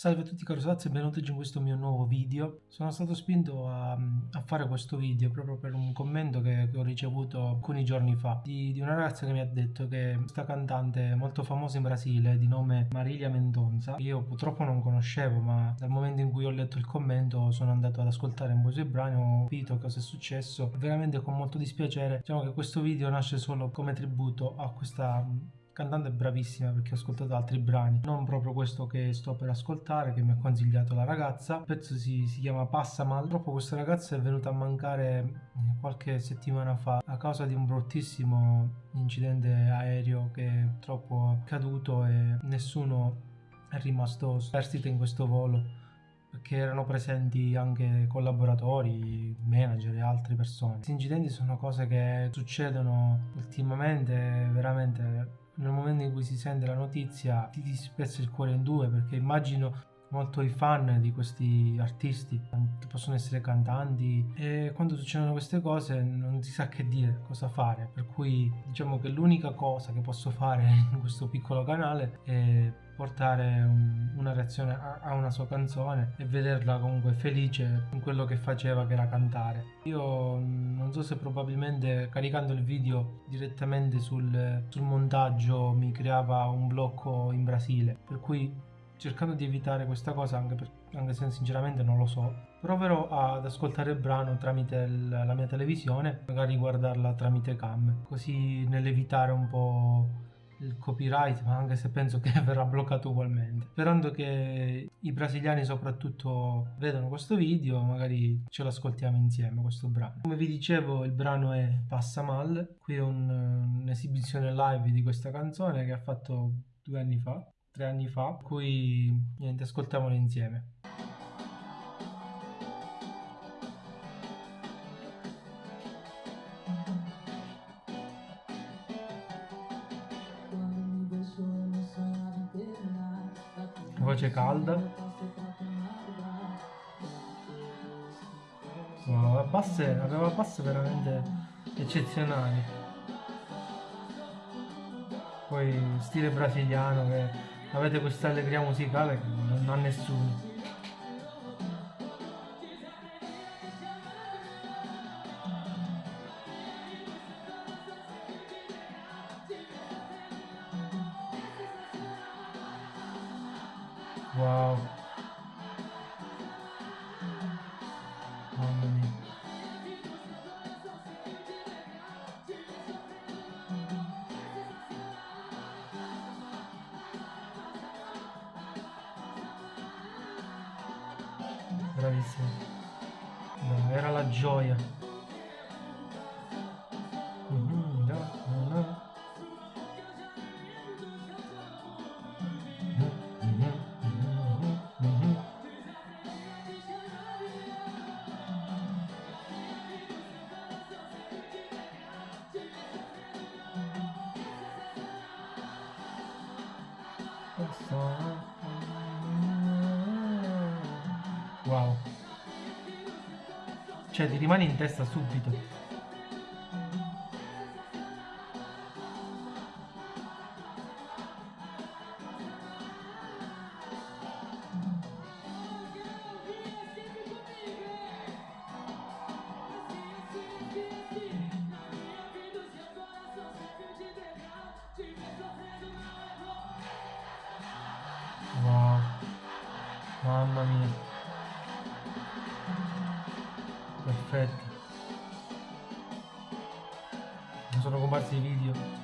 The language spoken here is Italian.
Salve a tutti cari ragazzi e benvenuti in questo mio nuovo video. Sono stato spinto a, a fare questo video proprio per un commento che, che ho ricevuto alcuni giorni fa di, di, una ragazza che mi ha detto che questa cantante molto famosa in Brasile di nome Marilia Mendonça io purtroppo non conoscevo ma dal momento in cui ho letto il commento sono andato ad ascoltare un po' i suoi brani ho capito cosa è successo veramente con molto dispiacere diciamo che questo video nasce solo come tributo a questa cantante bravissima perché ho ascoltato altri brani, non proprio questo che sto per ascoltare che mi ha consigliato la ragazza. Il pezzo si, si chiama Passamal. Purtroppo questa ragazza è venuta a mancare eh, qualche settimana fa a causa di un bruttissimo incidente aereo che è troppo caduto e nessuno è rimasto superstite in questo volo perché erano presenti anche collaboratori, manager e altre persone. Questi incidenti sono cose che succedono ultimamente veramente nel momento in cui si sente la notizia ti, spezza il cuore in due perché immagino molto i fan di questi artisti che possono essere cantanti e quando succedono queste cose non si sa che dire, cosa fare per cui diciamo che l'unica cosa che posso fare in questo piccolo canale è portare un, una reazione a, a, una sua canzone e vederla comunque felice in quello che faceva che era cantare. Io non so se probabilmente caricando il video direttamente sul, sul montaggio mi creava un blocco in Brasile per cui cercando di evitare questa cosa anche, per, anche se sinceramente non lo so. Proverò ad ascoltare il brano tramite il, la mia televisione magari guardarla tramite cam così nell'evitare un po' il copyright ma anche se penso che verrà bloccato ugualmente. Sperando che i brasiliani soprattutto vedano questo video magari ce lo ascoltiamo insieme questo brano. Come vi dicevo il brano è Passa Mal qui è un'esibizione live di questa canzone che ha fatto due anni fa tre anni fa, cui niente, ascoltiamolo insieme. Voce calda. Wow, basse, aveva basse veramente eccezionali. Poi stile brasiliano che avete questa allegria musicale che non ha nessuno. Wow. Bravissimo. No, era la gioia. Mm-hmm, Wow. Cioè ti rimane in testa subito. Wow. Mamma mia. Perfetto. Non sono comparsi i video